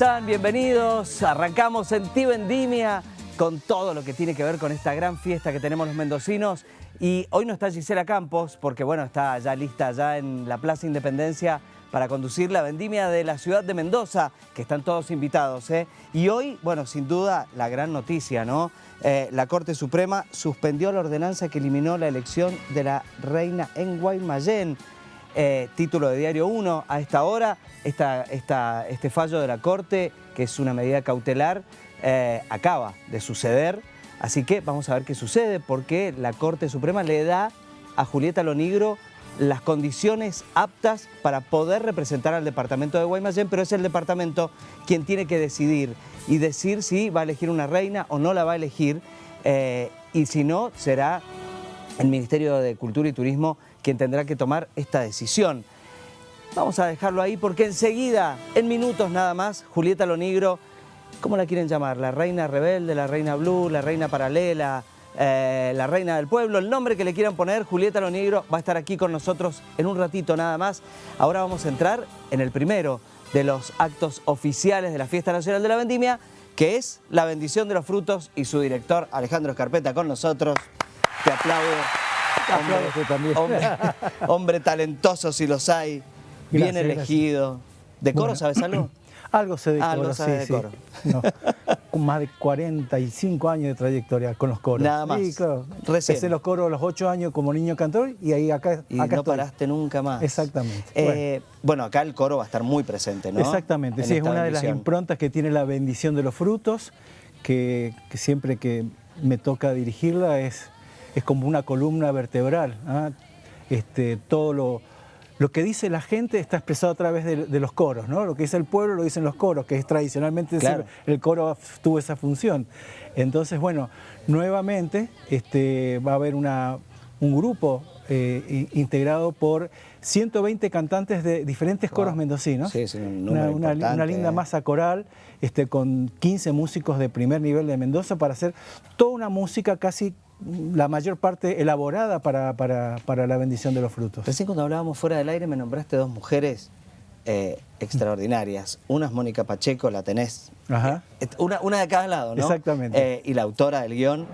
¿cómo están? Bienvenidos. Arrancamos en Vendimia con todo lo que tiene que ver con esta gran fiesta que tenemos los mendocinos. Y hoy no está Gisela Campos, porque bueno, está ya lista ya en la Plaza Independencia para conducir la vendimia de la ciudad de Mendoza, que están todos invitados. ¿eh? Y hoy, bueno, sin duda, la gran noticia, ¿no? Eh, la Corte Suprema suspendió la ordenanza que eliminó la elección de la reina en Guaymallén. Eh, título de Diario 1 a esta hora, este fallo de la Corte, que es una medida cautelar, eh, acaba de suceder. Así que vamos a ver qué sucede, porque la Corte Suprema le da a Julieta Lonigro las condiciones aptas para poder representar al departamento de Guaymallén, pero es el departamento quien tiene que decidir y decir si va a elegir una reina o no la va a elegir, eh, y si no, será el Ministerio de Cultura y Turismo quien tendrá que tomar esta decisión. Vamos a dejarlo ahí porque enseguida, en minutos nada más, Julieta Lonigro, ¿cómo la quieren llamar? La reina rebelde, la reina blue, la reina paralela, eh, la reina del pueblo, el nombre que le quieran poner, Julieta Lonigro va a estar aquí con nosotros en un ratito nada más. Ahora vamos a entrar en el primero de los actos oficiales de la Fiesta Nacional de la Vendimia, que es la bendición de los frutos y su director Alejandro Escarpeta con nosotros. Te aplaudo. Hombre, también. hombre, hombre talentoso si los hay, bien Gracias, elegido. ¿De coro Bueno. sabes algo? Algo se de Algo coro, sabe sí, de sí. coro. No, más de 45 años de trayectoria con los coros. Nada más. Sí, claro. Recién. Empecé los coros a los 8 años como niño cantor y ahí acá, Y acá no estoy. paraste nunca más. Exactamente. Eh, bueno. acá el coro va a estar muy presente, ¿no? Exactamente, En sí, es una de las improntas que tiene la bendición de los frutos, que, que siempre que me toca dirigirla es, es como una columna vertebral. ¿ah? Este, todo lo, lo que dice la gente está expresado a través de, de los coros, ¿no? Lo que dice el pueblo lo dicen los coros, que es tradicionalmente Claro. el coro tuvo esa función. Entonces, bueno, nuevamente este, va a haber una, un grupo eh, integrado por 120 cantantes de diferentes coros Wow. mendocinos. Sí, sí, un Una- número una, linda masa coral este, con 15 músicos de primer nivel de Mendoza para hacer toda una música casi la mayor parte elaborada para, para- para la bendición de los frutos. Recién cuando hablábamos fuera del aire me nombraste dos mujeres eh, extraordinarias. Una es Mónica Pacheco, la tenés. Ajá. Eh, Una, una de cada lado, ¿no? Exactamente. Eh, y la autora del guion,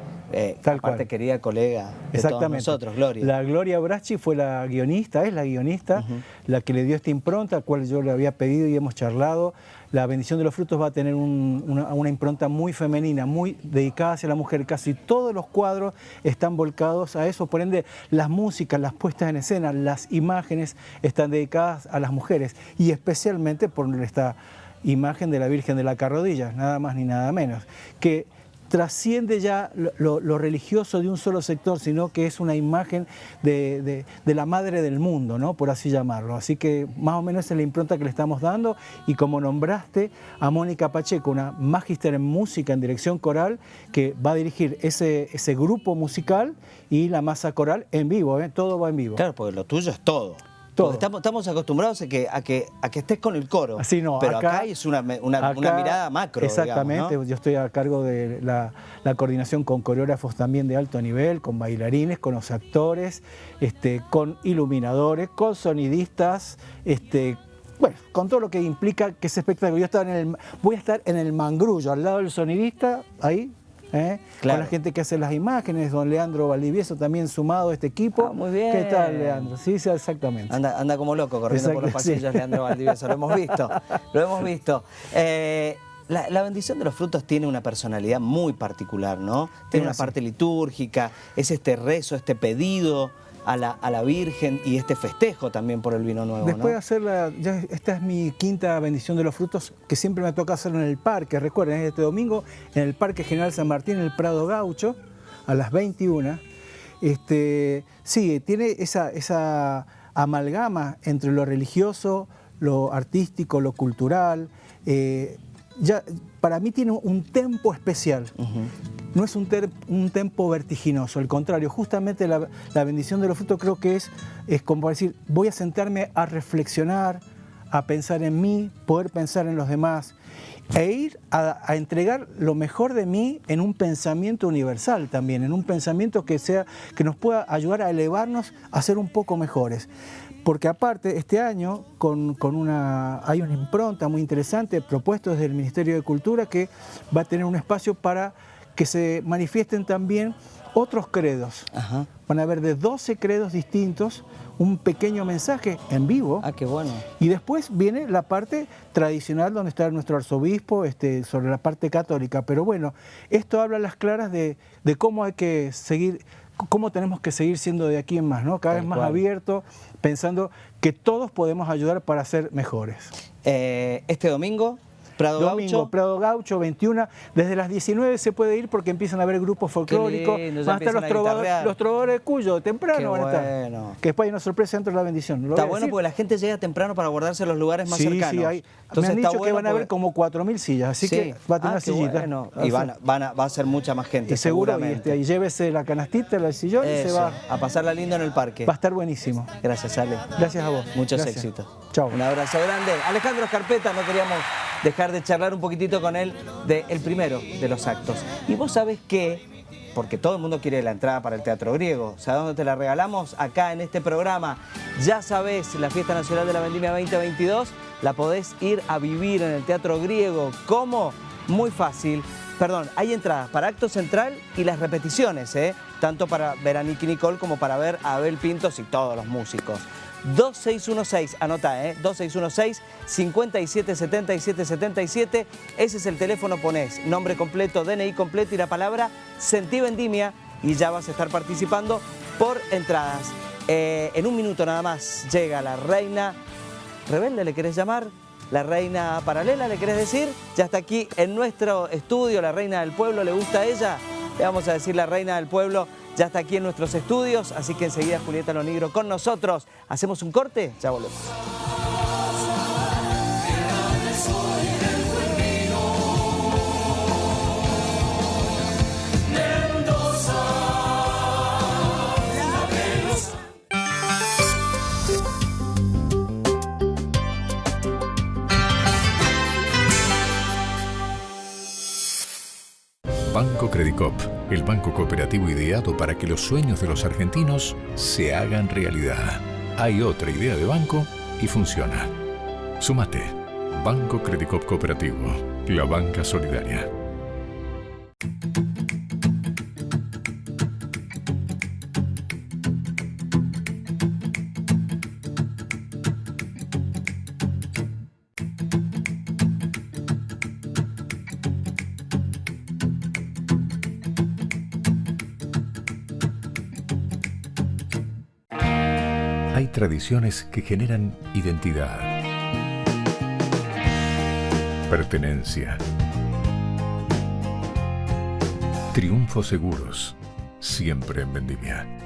Tal aparte cual. querida colega de todos nosotros, Gloria. La Gloria Bracci fue la guionista, es la guionista, la que le dio esta impronta, al cual yo le había pedido y hemos charlado. La bendición de los frutos va a tener un- una, una impronta muy femenina, muy dedicada hacia la mujer. Casi todos los cuadros están volcados a eso. Por ende, las músicas, las puestas en escena, las imágenes están dedicadas a las mujeres. Y especialmente por esta imagen de la Virgen de la Carrodilla, nada más ni nada menos. Que trasciende ya lo, religioso de un solo sector, sino que es una imagen de, la madre del mundo, ¿no? por así llamarlo. Así que más o menos es la impronta que le estamos dando y como nombraste a Mónica Pacheco, una magíster en música, en dirección coral, que va a dirigir ese, ese grupo musical y la masa coral en vivo, ¿eh? todo va en vivo. Claro, porque lo tuyo es todo. Todo. Estamos, estamos acostumbrados a que, a, que, a que estés con el coro. Así no, pero acá, acá- es una, una, mirada macro. Exactamente, digamos, ¿no? yo estoy a cargo de la, la coordinación con coreógrafos también de alto nivel, con bailarines, con los actores, este, con iluminadores, con sonidistas, este, bueno, con todo lo que implica que ese espectáculo. Yo estaba en el, voy a estar en el mangrullo, al lado del sonidista, ahí. ¿Eh? Claro. Con la gente que hace las imágenes, don Leandro Valdivieso también sumado a este equipo. Ah, muy bien. ¿Qué tal, Leandro? Sí, sí, exactamente. Anda, anda como loco corriendo por los sí. pasillos, Leandro Valdivieso. Lo hemos visto. Lo hemos visto. Eh, la, la bendición de los frutos tiene una personalidad muy particular, ¿no? Tiene una parte litúrgica, es este rezo, este pedido a la, a la Virgen y este festejo también por el vino nuevo, Después de ¿no? hacerla, ya esta es mi quinta bendición de los frutos, que siempre me toca hacerlo en el parque. Recuerden, es este domingo en el Parque General San Martín, en el Prado Gaucho, a las 21. Este, sí, tiene esa, esa amalgama entre lo religioso, lo artístico, lo cultural. eh, ya, para mí tiene un tempo especial. No es un, ter- un tempo vertiginoso, al contrario, justamente la, la bendición de los frutos creo que es, es como decir, voy a sentarme a reflexionar, a pensar en mí, poder pensar en los demás. e ir a, entregar lo mejor de mí en un pensamiento universal también, en un pensamiento que, sea, que nos pueda ayudar a elevarnos a ser un poco mejores. Porque aparte, este año con, una, hay una impronta muy interesante propuesto desde el Ministerio de Cultura que va a tener un espacio para que se manifiesten también otros credos. Van a haber de 12 credos distintos un pequeño mensaje en vivo. Ah, qué bueno. Y después viene la parte tradicional donde está nuestro arzobispo este, sobre la parte católica. Pero bueno, esto habla a las claras de, cómo hay que seguir, cómo tenemos que seguir siendo de aquí en más, ¿no? Cada vez más abierto, pensando que todos podemos ayudar para ser mejores. Eh, este domingo Prado Domingo, Prado Gaucho, 21. Desde las 19 se puede ir porque empiezan a haber grupos folclóricos. van a estar los, trovadores, los trovadores Cuyo, temprano van a estar. Que después hay una sorpresa dentro de la bendición. está bueno porque la gente llega temprano para guardarse los lugares más cercanos. Sí, hay, Entonces me han dicho que van a haber como 4.000 sillas, así que va a tener ah, sillitas. Y van, va a ser mucha más gente, y seguramente. Este, y, llévese la canastita, el sillón y se va. A pasarla lindo en el parque. Va a estar buenísimo. Gracias, Ale. Gracias a vos. Muchos éxitos. Chao. Un abrazo grande. Alejandro Escarpeta, no queríamos dejar de charlar un poquitito con él del primero de los actos. Y vos sabés que, porque todo el mundo quiere la entrada para el Teatro Griego, ¿sabes dónde te la regalamos? Acá en este programa. Ya sabés, la Fiesta Nacional de la Vendimia 2022 la podés ir a vivir en el Teatro Griego. ¿Cómo? Muy fácil. Perdón, hay entradas para acto central y las repeticiones, ¿eh? tanto para ver a Nicky Nicole como para ver a Abel Pintos y todos los músicos. 2616, anota, ¿eh? 2616 577777. Ese es el teléfono, ponés nombre completo, DNI completo y la palabra Sentí Vendimia y ya vas a estar participando por entradas. Eh, en un minuto nada más llega la reina rebelde, ¿le querés llamar? La reina paralela, ¿le querés decir? Ya está aquí en nuestro estudio, la reina del pueblo, ¿le gusta a ella? Le vamos a decir la reina del pueblo ya está aquí en nuestros estudios, así que enseguida Julieta Lonigro con nosotros. ¿Hacemos un corte? Ya volvemos. Banco Credicop, el banco cooperativo ideado para que los sueños de los argentinos se hagan realidad. Hay otra idea de banco y funciona. Sumate. Banco Credicop Cooperativo, la banca solidaria. Tradiciones que generan identidad, pertenencia, triunfos seguros, siempre en Vendimia.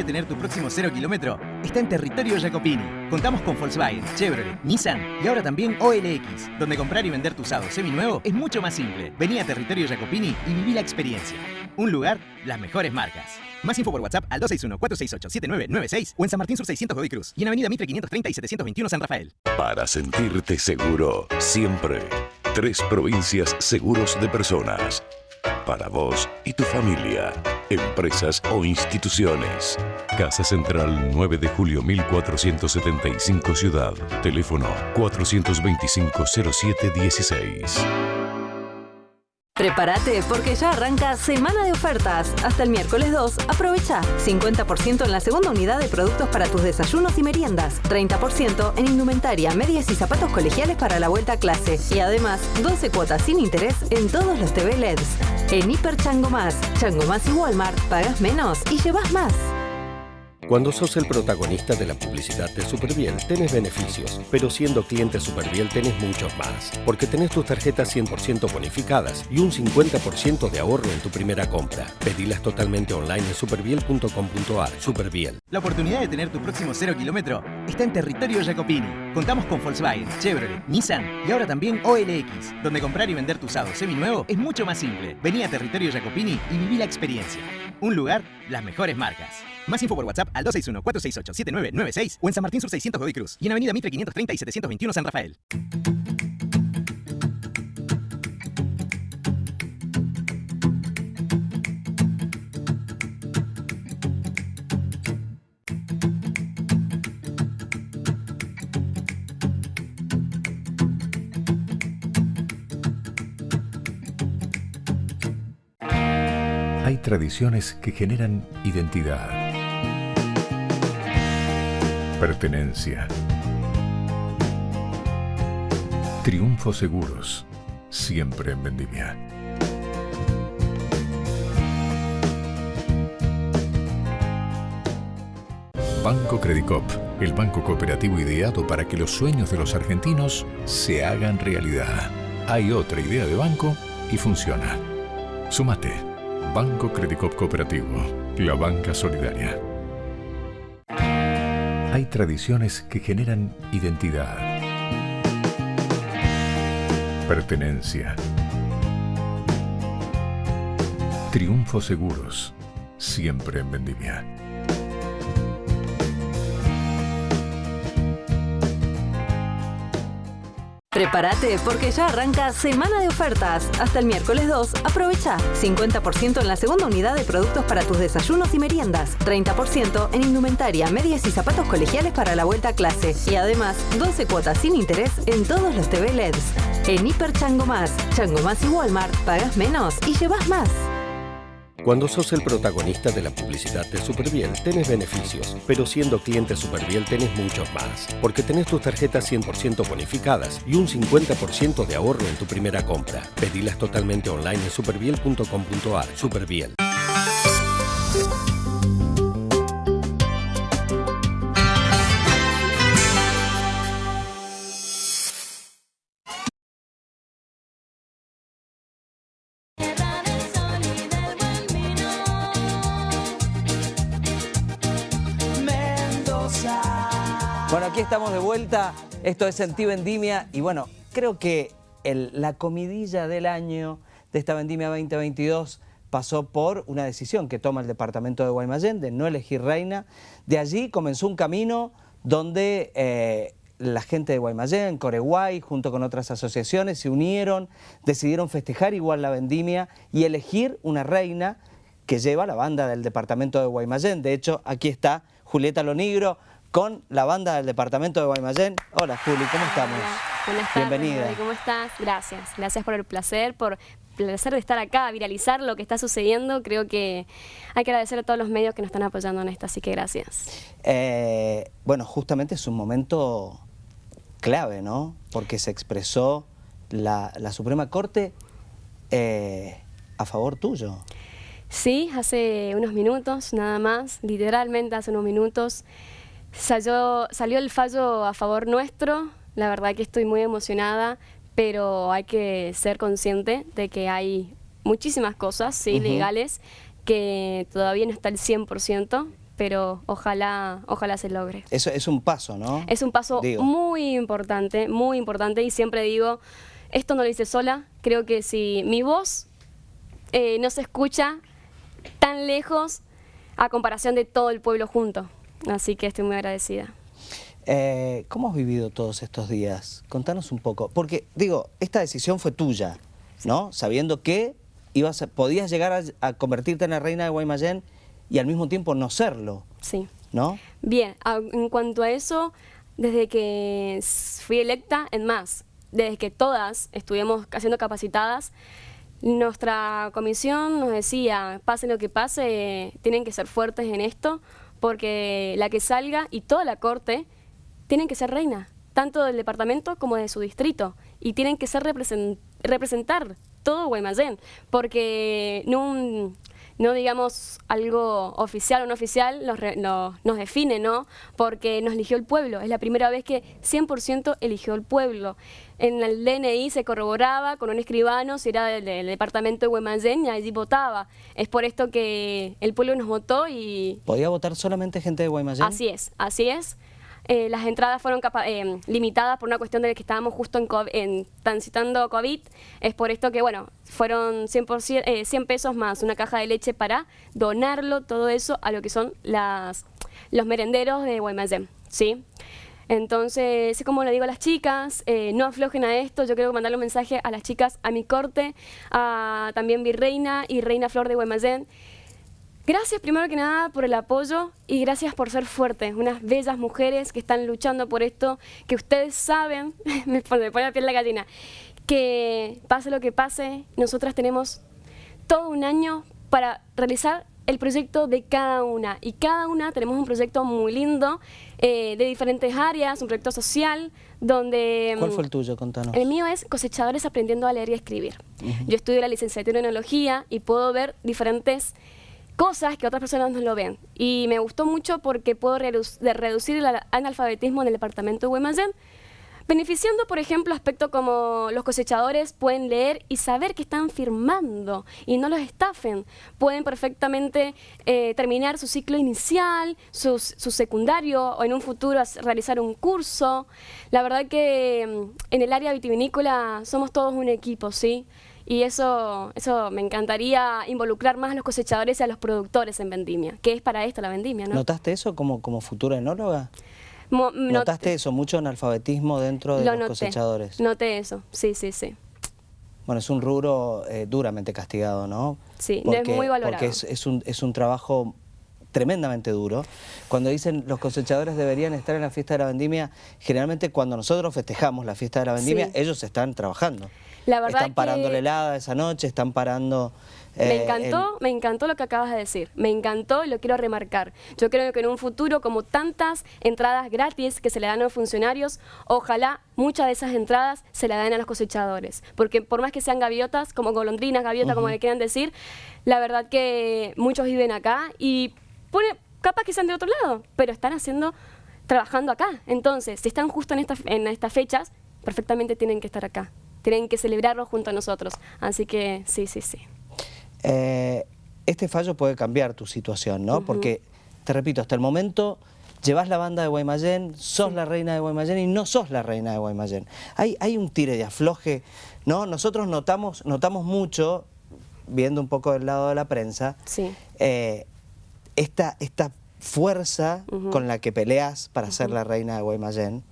De tener tu próximo cero kilómetro está en territorio Jacopini. Contamos con Volkswagen, Chevrolet, Nissan y ahora también OLX, donde comprar y vender tu usado seminuevo es mucho más simple. Vení a territorio Jacopini y viví la experiencia. Un lugar, las mejores marcas. Más info por WhatsApp al 261-468-7996 o en San Martín Sur 600 Godoy Cruz y en Avenida Mitre 530 y 721 San Rafael. Para sentirte seguro, siempre. Tres provincias seguros de personas para vos y tu familia, empresas o instituciones. Casa Central 9 de julio 1475 Ciudad. Teléfono 425 0716. Prepárate porque ya arranca semana de ofertas. Hasta el miércoles 2, aprovecha 50% en la segunda unidad de productos para tus desayunos y meriendas, 30% en indumentaria, medias y zapatos colegiales para la vuelta a clase y además 12 cuotas sin interés en todos los TV LEDs. En Hiper Chango Más, Chango Más y Walmart, pagas menos y llevas más. Cuando sos el protagonista de la publicidad de Superbiel, tenés beneficios, pero siendo cliente Superbiel tenés muchos más, porque tenés tus tarjetas 100% bonificadas y un 50% de ahorro en tu primera compra. Pedilas totalmente online en superbiel.com.ar. Superbiel. La oportunidad de tener tu próximo cero kilómetro está en territorio Jacopini. Contamos con Volkswagen, Chevrolet, Nissan y ahora también OLX, donde comprar y vender tu usado seminuevo es mucho más simple. Vení a territorio Jacopini y viví la experiencia. Un lugar, las mejores marcas. Más info por WhatsApp al 261-468-7996 o en San Martín Sur 600 Godoy Cruz y en Avenida Mitre 530 y 721 San Rafael. Hay tradiciones que generan identidad, pertenencia, triunfos seguros, siempre en vendimia. Banco Credicop, el banco cooperativo ideado para que los sueños de los argentinos se hagan realidad. Hay otra idea de banco y funciona. Sumate. Banco Credicop Cooperativo, la banca solidaria. Hay tradiciones que generan identidad, pertenencia, triunfos seguros, siempre en vendimia. Prepárate porque ya arranca semana de ofertas. Hasta el miércoles 2, aprovecha 50% en la segunda unidad de productos para tus desayunos y meriendas, 30% en indumentaria, medias y zapatos colegiales para la vuelta a clase y además 12 cuotas sin interés en todos los TV LEDs. En Hiper Chango Más, Chango Más y Walmart pagas menos y llevas más. Cuando sos el protagonista de la publicidad de Superbiel, tenés beneficios, pero siendo cliente Superbiel tenés muchos más, porque tenés tus tarjetas 100% bonificadas y un 50% de ahorro en tu primera compra. Pedilas totalmente online en superbiel.com.ar. Superbiel. Vuelta. Esto es en Ti Vendimia. Y bueno, creo que la comidilla del año de esta Vendimia 2022 pasó por una decisión que toma el departamento de Guaymallén de no elegir reina. De allí comenzó un camino donde eh, la gente de Guaymallén, Coreguay, junto con otras asociaciones, se unieron, decidieron festejar igual la vendimia y elegir una reina que lleva la banda del departamento de Guaymallén. De hecho, aquí está Julieta Lonigro con la banda del departamento de Guaymallén. Hola Juli, ¿cómo estamos? Hola, Buenas tardes, Bienvenida. ¿cómo estás? Gracias, gracias por el placer, por el placer de estar acá, viralizar lo que está sucediendo. Creo que hay que agradecer a todos los medios que nos están apoyando en esto, así que gracias. Eh, bueno, justamente es un momento clave, ¿no? Porque se expresó la, la Suprema Corte eh, a favor tuyo. Sí, hace unos minutos, nada más, literalmente hace unos minutos, salió, salió el fallo a favor nuestro. La verdad que estoy muy emocionada, pero hay que ser consciente de que hay muchísimas cosas, sí, legales, que todavía no está el 100%, pero ojalá, ojalá se logre. Eso es un paso, ¿no? Es un paso Digo. muy importante, muy importante y siempre digo, esto no lo hice sola, creo que si mi voz eh, no se escucha tan lejos a comparación de todo el pueblo junto, así que estoy muy agradecida. Eh, ¿Cómo has vivido todos estos días? Contanos un poco. Porque, digo, esta decisión fue tuya, ¿no? Sabiendo que ibas a- podías llegar a, a convertirte en la reina de Guaymallén y al mismo tiempo no serlo, Sí. ¿no? Bien, a- en cuanto a eso, desde que fui electa, en más, desde que todas estuvimos siendo capacitadas, nuestra comisión nos decía, pase lo que pase, tienen que ser fuertes en esto, porque la que salga y toda la corte tienen que ser reina, tanto del departamento como de su distrito, y tienen que ser represen- representar todo Guaymallén, porque no no digamos algo oficial o no oficial, nos, nos define, ¿no? Porque nos eligió el pueblo. Es la primera vez que 100% eligió el pueblo. En el DNI se corroboraba con un escribano si era del, departamento de Guaymallén y allí votaba. Es por esto que el pueblo nos votó y... ¿Podía votar solamente gente de Guaymallén? Así es, así es. Eh, las entradas fueron eh, limitadas por una cuestión de que estábamos justo en, transitando COVID. Es por esto que, bueno, fueron 100, 100 eh, pesos más una caja de leche para donarlo, todo eso, a lo que son las, los merenderos de Guaymallén, ¿sí? Entonces, es como le digo a las chicas, no aflojen a esto, yo quiero mandarle un mensaje a las chicas, a mi corte, a también Virreina y Reina Flor de Guaymallén, Gracias primero que nada por el apoyo y gracias por ser fuertes, unas bellas mujeres que están luchando por esto, que ustedes saben, me pone, la piel la gallina, que pase lo que pase, nosotras tenemos todo un año para realizar el proyecto de cada una y cada una tenemos un proyecto muy lindo eh, de diferentes áreas, un proyecto social donde... ¿Cuál fue el tuyo? Contanos. El mío es Cosechadores Aprendiendo a Leer y Escribir. Yo estudio la licenciatura en Enología y puedo ver diferentes cosas que otras personas no lo ven. Y me gustó mucho porque puedo reducir el analfabetismo en el departamento de Guaymallén, beneficiando, por ejemplo, aspectos como los cosechadores pueden leer y saber que están firmando y no los estafen. Pueden perfectamente eh, terminar su ciclo inicial, su secundario o en un futuro realizar un curso. La verdad que mm, en el área vitivinícola somos todos un equipo, ¿sí? Y eso, eso me encantaría involucrar más a los cosechadores y a los productores en vendimia, que es para esto la vendimia, ¿no? ¿Notaste eso como, como futura enóloga? ¿Notaste eso, mucho analfabetismo dentro de los cosechadores? Noté eso, sí, sí, sí. Bueno, es un rubro eh, duramente castigado, ¿no? Sí, no es muy valorado. Porque es, un, es un trabajo tremendamente duro. Cuando dicen los cosechadores deberían estar en la fiesta de la vendimia, generalmente cuando nosotros festejamos la fiesta de la vendimia, ellos están trabajando. La verdad están parando la helada esa noche, están parando... me eh, encantó, me encantó lo que acabas de decir, me encantó y lo quiero remarcar. Yo creo que en un futuro, como tantas entradas gratis que se le dan a los funcionarios, ojalá muchas de esas entradas se le den a los cosechadores. Porque por más que sean gaviotas, como golondrinas, gaviotas, como le quieran decir, la verdad que muchos viven acá y pone, capaz que sean de otro lado, pero están haciendo, trabajando acá. Entonces, si están justo en, en estas fechas, perfectamente tienen que estar acá tienen que celebrarlo junto a nosotros. Así que sí, sí, sí. Eh, este fallo puede cambiar tu situación, ¿no? Porque, te repito, hasta el momento llevas la banda de Guaymallén, sos la reina de Guaymallén y no sos la reina de Guaymallén. Hay, hay un tire de afloje, ¿no? Nosotros notamos, notamos mucho, viendo un poco del lado de la prensa, eh, esta, esta fuerza con la que peleas para ser la reina de Guaymallén,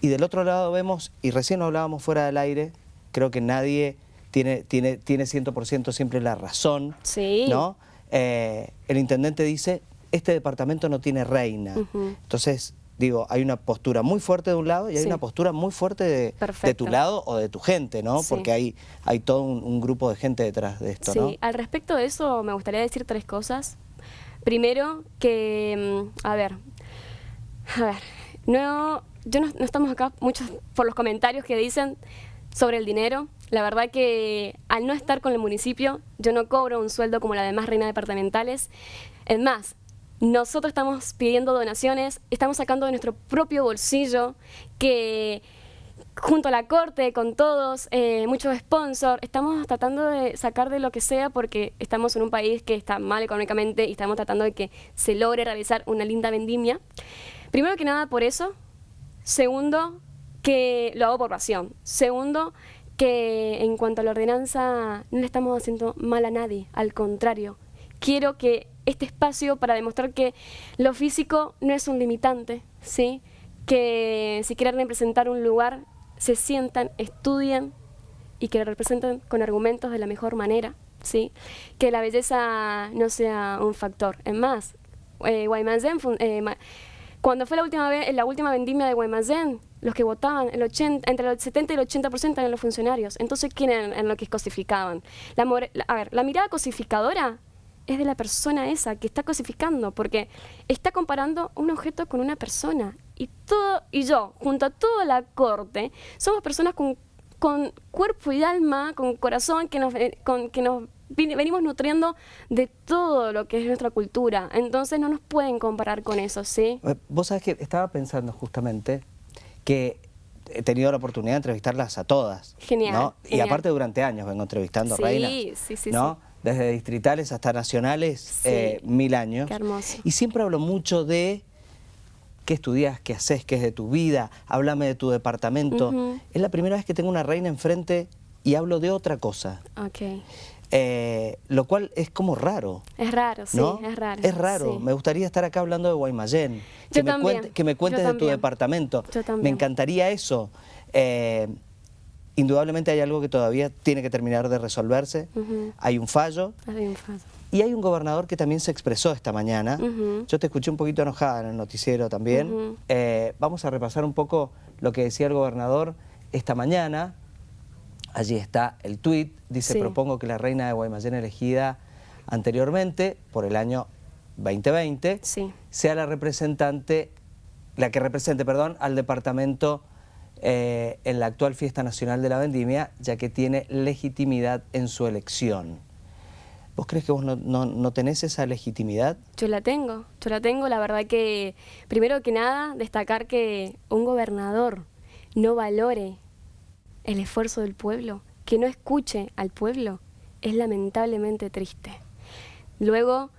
y del otro lado vemos, y recién hablábamos fuera del aire, creo que nadie tiene, tiene, tiene 100% siempre la razón, sí. ¿no? Eh, el intendente dice, este departamento no tiene reina. Entonces, digo, hay una postura muy fuerte de un lado y hay una postura muy fuerte de, tu lado o de tu gente, ¿no? Porque hay, hay todo un, grupo de gente detrás de esto, sí. al respecto de eso me gustaría decir tres cosas. Primero, que, mm, a ver, a ver, no, yo no, estamos acá muchos por los comentarios que dicen sobre el dinero. La verdad que al no estar con el municipio, yo no cobro un sueldo como la demás reinas departamentales. Es más, nosotros estamos pidiendo donaciones, estamos sacando de nuestro propio bolsillo, que junto a la corte, con todos, eh, muchos sponsors, estamos tratando de sacar de lo que sea porque estamos en un país que está mal económicamente y estamos tratando de que se logre realizar una linda vendimia. Primero que nada por eso, Segundo, que lo hago por pasión. Segundo, que en cuanto a la ordenanza no le estamos haciendo mal a nadie, al contrario. Quiero que este espacio para demostrar que lo físico no es un limitante, ¿sí? que si quieren representar un lugar, se sientan, estudien y que lo representen con argumentos de la mejor manera, ¿sí? que la belleza no sea un factor. Es más, eh cuando fue la última vez, la última vendimia de Guaymallén, los que votaban, el 80, entre el 70 y el 80% eran los funcionarios. Entonces, ¿quién eran, los que cosificaban? La, a ver, la mirada cosificadora es de la persona esa que está cosificando, porque está comparando un objeto con una persona. Y, todo, y yo, junto a toda la corte, somos personas con, con cuerpo y alma, con corazón, que nos, con, que nos venimos nutriendo de todo lo que es nuestra cultura, entonces no nos pueden comparar con eso, ¿sí? Eh, vos sabés que estaba pensando justamente que he tenido la oportunidad de entrevistarlas a todas. Genial. Y aparte durante años vengo entrevistando sí, reinas. Sí, sí, ¿no? Desde distritales hasta nacionales, eh, mil años. Qué hermoso. Y siempre hablo mucho de qué estudias, qué haces, qué es de tu vida, háblame de tu departamento. Es la primera vez que tengo una reina enfrente y hablo de otra cosa. Ok. Eh, lo cual es como raro. Es raro, sí, es raro. Es raro. Me gustaría estar acá hablando de Guaymallén. Que, me, que me cuentes de tu departamento. Yo también. Me encantaría eso. Eh, indudablemente hay algo que todavía tiene que terminar de resolverse. Hay un fallo. Hay un fallo. Y hay un gobernador que también se expresó esta mañana. Yo te escuché un poquito enojada en el noticiero también. Eh, vamos a repasar un poco lo que decía el gobernador esta mañana. Allí está el tuit, dice, propongo que la reina de Guaymallén elegida anteriormente, por el año 2020, sea la representante, la que represente, perdón, al departamento eh, en la actual Fiesta Nacional de la Vendimia, ya que tiene legitimidad en su elección. ¿Vos crees que vos no, no, tenés esa legitimidad? Yo la tengo, yo la tengo. La verdad que, primero que nada, destacar que un gobernador no valore el esfuerzo del pueblo, que no escuche al pueblo, es lamentablemente triste. Luego,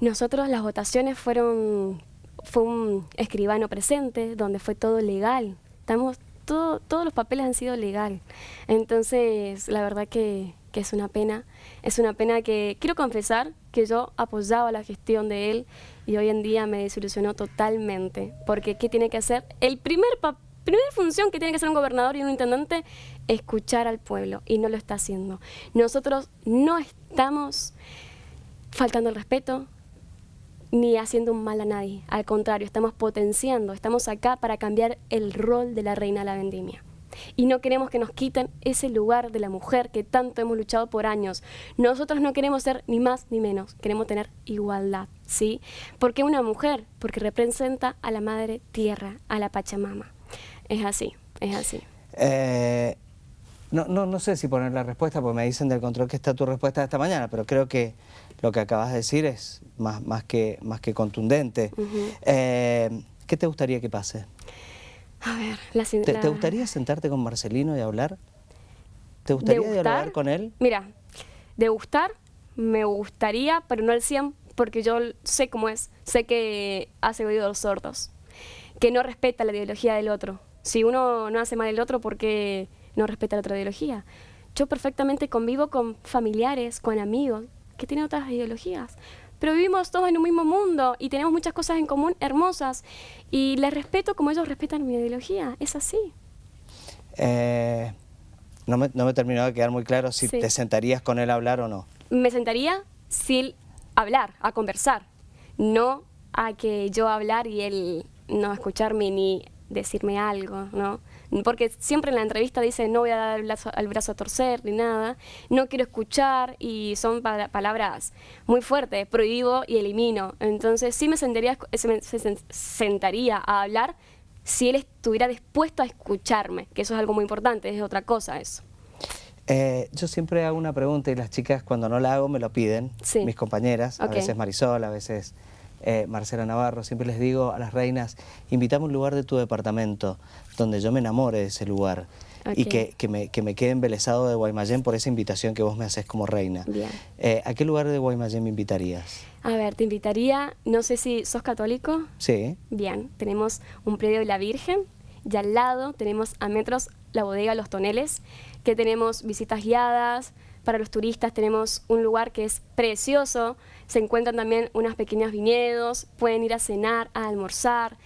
nosotros las votaciones fueron, fue un escribano presente, donde fue todo legal. Estamos, todo, todos los papeles han sido legal. Entonces, la verdad que, que es una pena. Es una pena que, quiero confesar que yo apoyaba la gestión de él y hoy en día me desilusionó totalmente. Porque, ¿qué tiene que hacer? El primer papel primera función que tiene que hacer un gobernador y un intendente, escuchar al pueblo, y no lo está haciendo. Nosotros no estamos faltando el respeto, ni haciendo un mal a nadie. Al contrario, estamos potenciando, estamos acá para cambiar el rol de la reina de la vendimia. Y no queremos que nos quiten ese lugar de la mujer que tanto hemos luchado por años. Nosotros no queremos ser ni más ni menos, queremos tener igualdad, ¿sí? Porque una mujer, porque representa a la madre tierra, a la Pachamama. Es así, es así. Eh, no, no, no sé si poner la respuesta, porque me dicen del control que está tu respuesta de esta mañana, pero creo que lo que acabas de decir es más, más, que, más que contundente. Eh, ¿Qué te gustaría que pase? A ver, la, ¿Te, ¿Te, gustaría sentarte con Marcelino y hablar? ¿Te gustaría dialogar con él? Mira, de gustar, me gustaría, pero no al 100, porque yo sé cómo es. Sé que hace oídos sordos, que no respeta la ideología del otro si uno no hace mal el otro, porque no respeta la otra ideología? Yo perfectamente convivo con familiares, con amigos que tienen otras ideologías, pero vivimos todos en un mismo mundo y tenemos muchas cosas en común hermosas y les respeto como ellos respetan mi ideología, es así. Eh, no, me, no me de quedar muy claro si te sentarías con él a hablar o no. Me sentaría sin hablar, a conversar, no a que yo hablar y él no escucharme ni decirme algo, ¿no? Porque siempre en la entrevista dice no voy a dar el brazo, a torcer ni nada, no quiero escuchar y son palabras muy fuertes, prohíbo y elimino. Entonces sí me sentaría, se, sentaría a hablar si él estuviera dispuesto a escucharme, que eso es algo muy importante, es otra cosa eso. Eh, yo siempre hago una pregunta y las chicas cuando no la hago me lo piden, mis compañeras, a veces Marisol, a veces eh, Marcela Navarro, siempre les digo a las reinas, invítame un lugar de tu departamento donde yo me enamore de ese lugar y que, me, que, me, quede embelesado de Guaymallén por esa invitación que vos me haces como reina. Eh, ¿A qué lugar de Guaymallén me invitarías? A ver, te invitaría, no sé si sos católico. Sí. Bien, tenemos un predio de la Virgen y al lado tenemos a metros la bodega Los Toneles, que tenemos visitas guiadas, para los turistas tenemos un lugar que es precioso, se encuentran también unas pequeñas viñedos, pueden ir a cenar, a almorzar,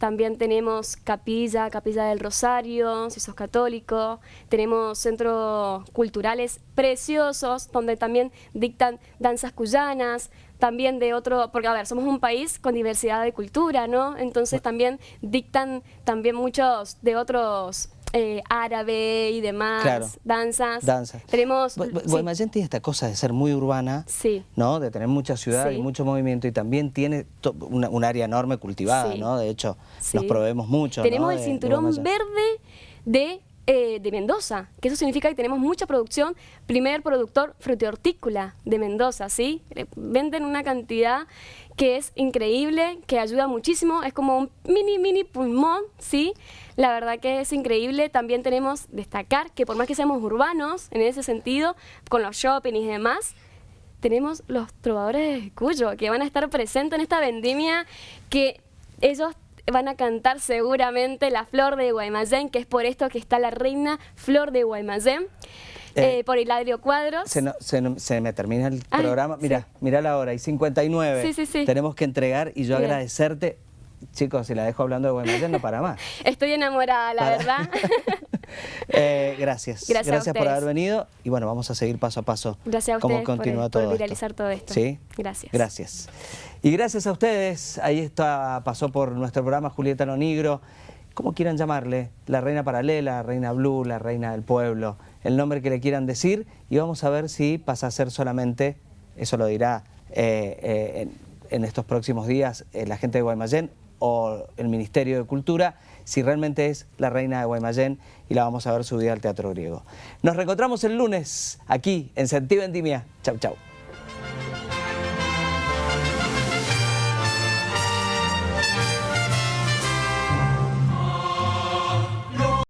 también tenemos capilla, capilla del Rosario, si sos católico. Tenemos centros culturales preciosos, donde también dictan danzas cuyanas, también de otro, porque a ver, somos un país con diversidad de cultura, ¿no? Entonces también dictan también muchos de otros eh, árabe y demás, danzas. Danzas. Tenemos... Guaymallén tiene esta cosa de ser muy urbana, sí. ¿no? De tener mucha ciudad y mucho movimiento y también tiene un área enorme cultivada, ¿no? De hecho, nos proveemos mucho, Tenemos el cinturón verde de eh, de Mendoza, que eso significa que tenemos mucha producción, primer productor frutihortícola de Mendoza, ¿sí? Venden una cantidad que es increíble, que ayuda muchísimo, es como un mini, mini pulmón, ¿sí? La verdad que es increíble. También tenemos destacar que por más que seamos urbanos en ese sentido, con los shopping y demás, tenemos los trovadores de Cuyo, que van a estar presentes en esta vendimia, que ellos van a cantar seguramente la flor de Guaymallén, que es por esto que está la reina Flor de Guaymallén. Eh, eh, por Hilario Cuadros. Se, me termina el programa. Mira, mira la hora, y 59. Sí, sí, sí. Tenemos que entregar y yo agradecerte. Chicos, si la dejo hablando de Guaymallén no para más. Estoy enamorada, la verdad. Eh, gracias. Gracias, por haber venido. Y bueno, vamos a seguir paso a paso. Gracias a cómo continúa todo viralizar todo esto. ¿Sí? Gracias. Gracias. Y gracias a ustedes. Ahí está, pasó por nuestro programa Julieta Nonigro. Como quieran llamarle, la reina paralela, la reina blue, la reina del pueblo, el nombre que le quieran decir. Y vamos a ver si pasa a ser solamente, eso lo dirá eh, eh, en, estos próximos días la gente de Guaymallén o el Ministerio de Cultura, si realmente es la reina de Guaymallén y la vamos a ver subida al Teatro Griego. Nos reencontramos el lunes aquí en Sentido Vendimia. Chau, chau.